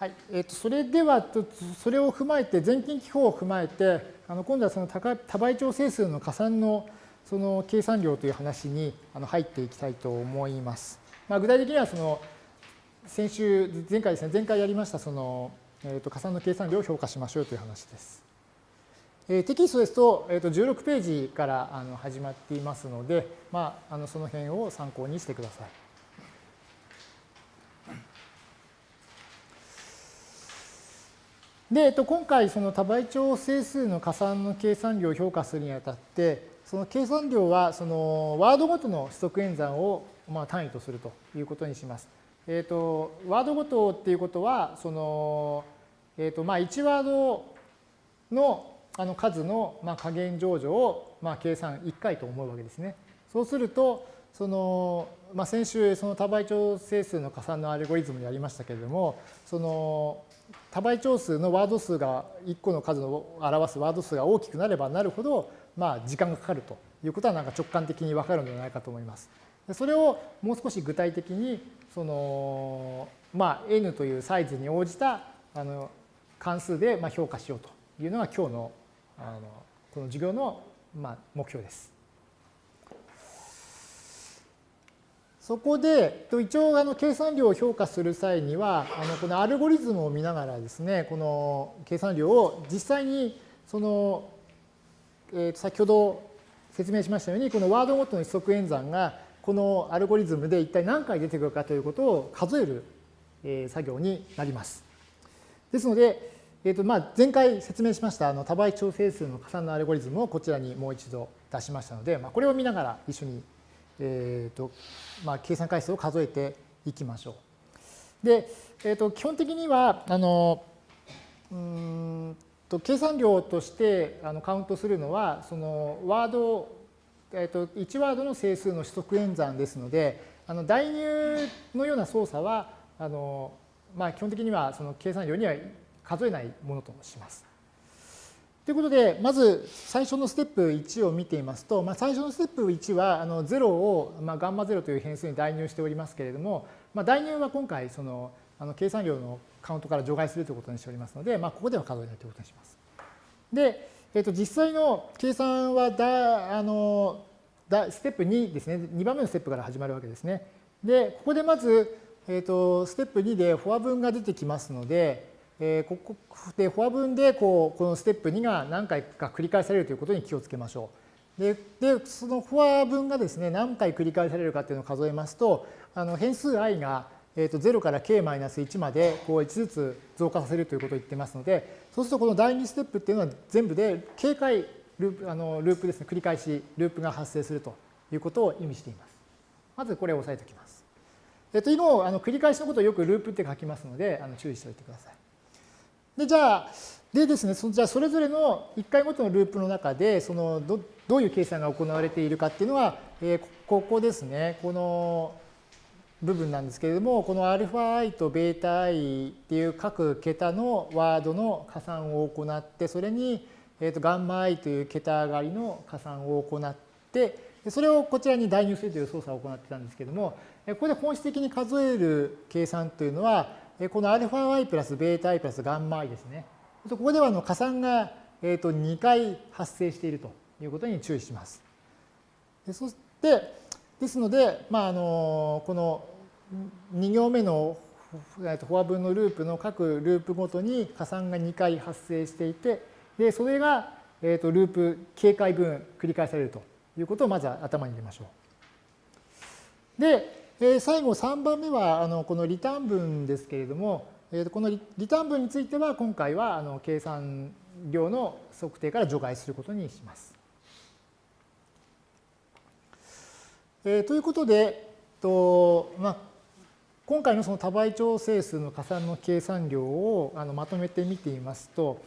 はい、えー、とそれではそれを踏まえて全近記法を踏まえてあの今度はその多倍調整数の加算のその計算量という話にあの入っていきたいと思います。まあ、具体的にはその先週前回ですね前回やりましたその、えー、と加算の計算量を評価しましょうという話です。えー、テキストですと,、えー、と16ページからあの始まっていますので、まあ、あのその辺を参考にしてください。で、えっと、今回その多倍調整数の加算の計算量を評価するにあたってその計算量はそのワードごとの指則演算をまあ単位とするということにします。えっ、とワードごとっていうことはその、えっ、とまあ1ワードのあの数のまあ加減乗除をまあ計算1回と思うわけですね。そうするとその、まあ、先週その多倍調整数の加算のアルゴリズムやりましたけれどもその多倍調数のワード数が1個の数を表すワード数が大きくなればなるほど、まあ、時間がかかるということはなんか直感的に分かるのではないかと思います。それをもう少し具体的にその、まあ、n というサイズに応じたあの関数でまあ評価しようというのが今日のあのこの授業のまあ目標です。そこで一応あの計算量を評価する際にはあのこのアルゴリズムを見ながらですねこの計算量を実際にその、えー、先ほど説明しましたようにこのワードごとの指則演算がこのアルゴリズムで一体何回出てくるかということを数える、え作業になります。ですので、えーとまあ、前回説明しましたあの多倍調整数の加算のアルゴリズムをこちらにもう一度出しましたので、まあ、これを見ながら一緒にえーとまあ、計算回数を数えていきましょう。で、えー、と基本的にはあのうんと計算量としてあのカウントするのはそのワード、えー、と1ワードの整数の指則演算ですのであの代入のような操作はあの、まあ、基本的にはその計算量には数えないものとします。ということで、まず最初のステップ1を見ていますと、まあ、最初のステップ1はあの0を、まあ、ガンマ0という変数に代入しておりますけれども、まあ、代入は今回そのあの計算量のカウントから除外するということにしておりますので、まあ、ここでは数えないということにします。で、えー、と実際の計算はだあのだステップ2ですね、2番目のステップから始まるわけですね。で、ここでまず、えー、とステップ2でフォア分が出てきますので、えー、ここでフォア分でこうこのステップ2が何回か繰り返されるということに気をつけましょう。ででそのフォア分がですね何回繰り返されるかっていうのを数えますとあの変数 i が、えー、と0から k-1 までこう1ずつ増加させるということを言ってますのでそうするとこの第2ステップっていうのは全部で警戒ループあのループですね繰り返しループが発生するということを意味しています。まずこれを押さえておきます。えっと、以後あの繰り返しのことをよくループって書きますのであの注意しておいてください。で、じゃあ、でですね、そじゃあそれぞれの1回ごとのループの中で、そのどどういう計算が行われているかっていうのは、えー、ここですね、この部分なんですけれども、この αi と βi っていう各桁のワードの加算を行って、それに、えーと、ガンマ i という桁上がりの加算を行って、それをこちらに代入するという操作を行ってたんですけども、ここで本質的に数える計算というのは、この αi プラス βi プラス γi ですね。ここでは加算が2回発生しているということに注意します。そして、ですので、まあ、あのこの2行目のフォア分のループの各ループごとに加算が2回発生していて、でそれが、えー、とループ警戒分繰り返されるということをまず頭に入れましょう。で、 え最後3番目はあのこのリターン分ですけれども、えこのリターン分については今回はあの計算量の測定から除外することにします。えということで、とまあ、今回のその多倍調整数の加算の計算量をあのまとめてみてみますと、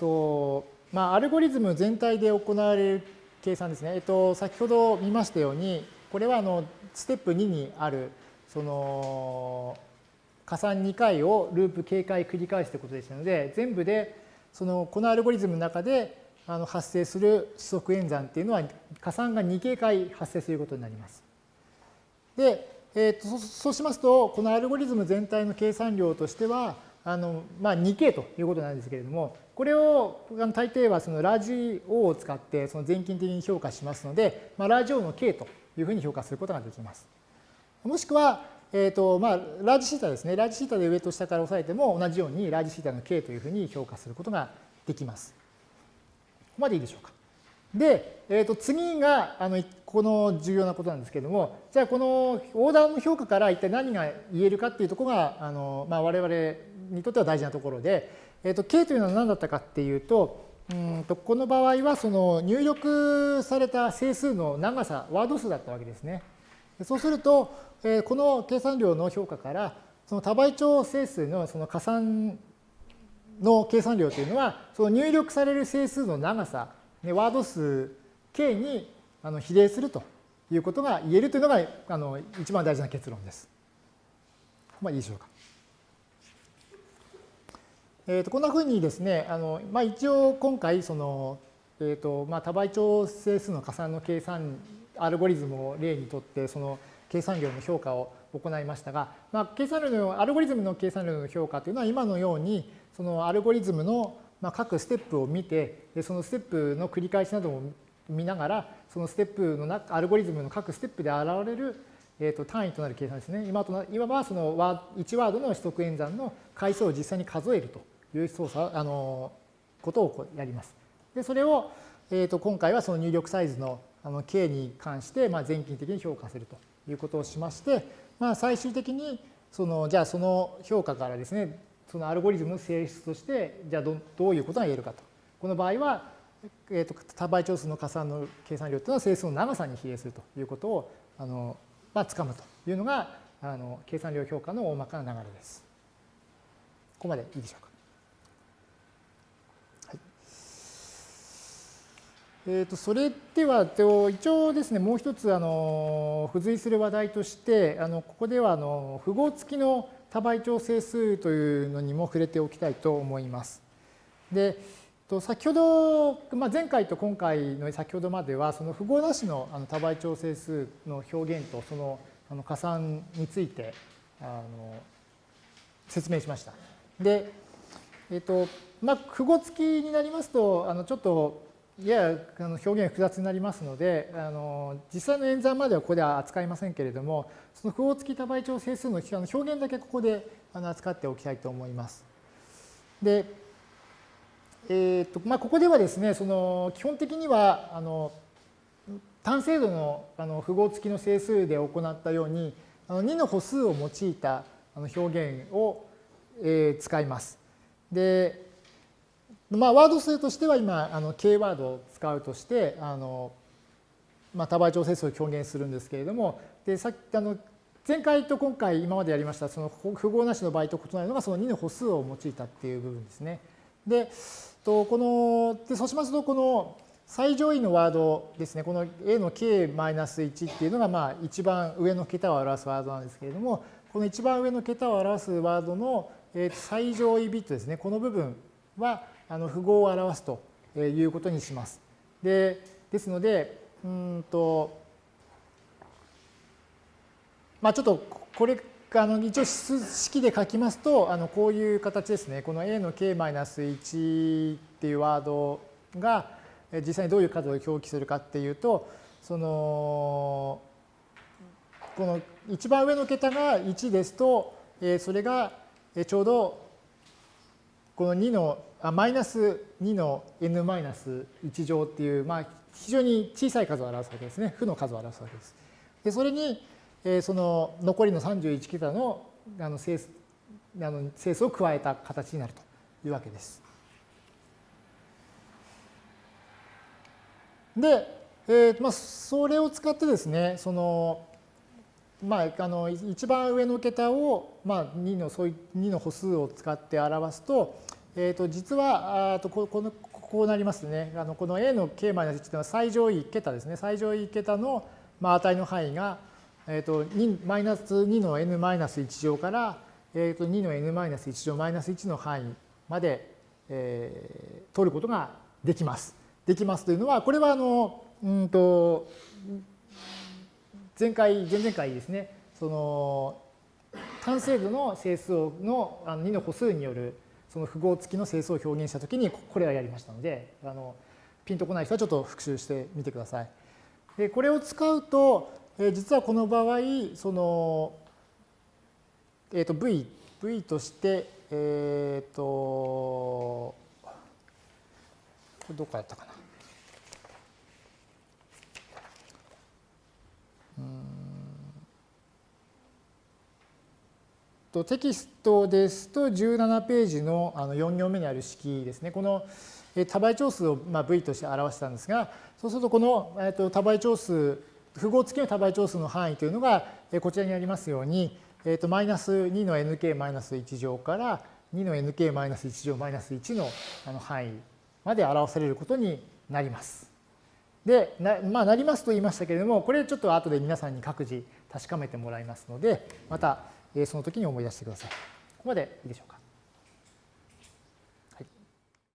とまあ、アルゴリズム全体で行われる計算ですね。えっと、先ほど見ましたように、これはあのステップ2にあるその加算2回をループ警戒繰り返すということですので全部でそのこのアルゴリズムの中であの発生する指則演算っていうのは加算が2警戒発生することになります。で、えー、とそうしますとこのアルゴリズム全体の計算量としてはあの、まあ、2K ということなんですけれども、これを大抵はそのラジ O を使ってその全近的に評価しますので、まあ、ラジ O の K というふうに評価することができます。もしくは、えーとまあ、ラージシータですね。ラージシータで上と下から押さえても同じようにラージシータの K というふうに評価することができます。ここまでいいでしょうか。で、えー、と次があのこの重要なことなんですけれども、じゃあこのオーダーの評価から一体何が言えるかっていうところがあの、まあ、我々にとっては大事なところで、えー、と K というのは何だったかっていうと、うんとこの場合はその入力された整数の長さ、ワード数だったわけですね。そうすると、えー、この計算量の評価からその多倍長整数のその加算の計算量というのはその入力される整数の長さ、ね、ワード数 k にあの比例するということが言えるというのがあの一番大事な結論です。まあいいでしょうか。えー、とこんなふうにですね、あのまあ、一応今回その、えーとまあ、多倍長整数の加算の計算アルゴリズムを例にとってその計算量の評価を行いましたが、まあ、計算量のアルゴリズムの計算量の評価というのは今のようにそのアルゴリズムの各ステップを見てそのステップの繰り返しなどを見ながらそのステップの中アルゴリズムの各ステップで現れるえー、と単位となる計算ですね。今と今はその1ワードの取得演算の回数を実際に数えるという操作あのことをやります。でそれを、えー、と今回はその入力サイズのあの k に関して、まあ、全近的に評価するということをしまして、まあ、最終的にそのじゃあその評価からですねそのアルゴリズムの性質としてじゃあどどういうことが言えるかと。この場合は、えー、と多倍長数の加算の計算量というのは整数の長さに比例するということをあの、まあ、つかむというのがあの計算量評価の大まかな流れです。ここまでいいでしょうか。えー、とそれでは一応ですねもう一つあの付随する話題としてあのここではあの符号付きの多倍調整数というのにも触れておきたいと思います。で先ほど、まあ、前回と今回の先ほどまではその符号なしの多倍調整数の表現とそのあの加算についてあの説明しました。で、えっ、とまあ、符号付きになりますとあのちょっとややあの表現複雑になりますのであの実際の演算まではここでは扱いませんけれどもその符号付き多倍調整数の表現だけここであの扱っておきたいと思います。で、えーとまあ、ここではですねその基本的にはあの単精度のあの符号付きの整数で行ったようにあの2の歩数を用いたあの表現を、えー、使います。でまあ、ワード数としては今、あの K ワードを使うとして、あのまあ、多倍調整数を表現するんですけれども、でさっきあの前回と今回今までやりましたその符号なしの場合と異なるのがその2の歩数を用いたっていう部分ですね。で、とこのでそうしますとこの最上位のワードですね、この A の K-1 っていうのがまあ一番上の桁を表すワードなんですけれども、この一番上の桁を表すワードの最上位ビットですね、この部分はあの符号を表すということにします。でですので、うんと、まあちょっとこれ、あの一応式で書きますと、あのこういう形ですね。この a の k-1 っていうワードが実際にどういう数を表記するかっていうと、その、この一番上の桁が1ですと、それがちょうどこの2のマイナス2の n マイナス1乗っていう、まあ、非常に小さい数を表すわけですね。負の数を表すわけです。でそれに、えー、その残りの31桁のあの整数あの整数を加えた形になるというわけです。で、えーまあ、それを使ってですね、そのまあ、あの一番上の桁を、まあ、2のそうい2の歩数を使って表すと、えー、と実はあとここのこうなりますね。あのこの a の k-1 というのは最上位桁ですね。最上位桁の、まあ、値の範囲が、えー、とマイナス2の n マイナス1乗から、えー、と2の n マイナス1乗マイナス1の範囲まで、えー、取ることができます。できますというのはこれはあのうんと前回前々回ですねその完成度の整数のあの2の歩数によるその符号付きの整数を表現したときにこれはやりましたのであのピンとこない人はちょっと復習してみてください。でこれを使うと、え実はこの場合その、えー、と V, v としてえっ、ー、とこれどこかやったかな。とテキストですと17ページのあの4行目にある式ですね。この多倍長数をまあ V として表したんですが、そうするとこの多倍長数、符号付きの多倍長数の範囲というのがこちらにありますように、えとマイナス2の nk マイナス1乗から2の nk マイナス1乗マイナス1のあの範囲まで表されることになります。で、な,、まあ、なりますと言いましたけれども、これちょっと後で皆さんに各自確かめてもらいますので、またその時に思い出してください。ここまでいいでしょうか。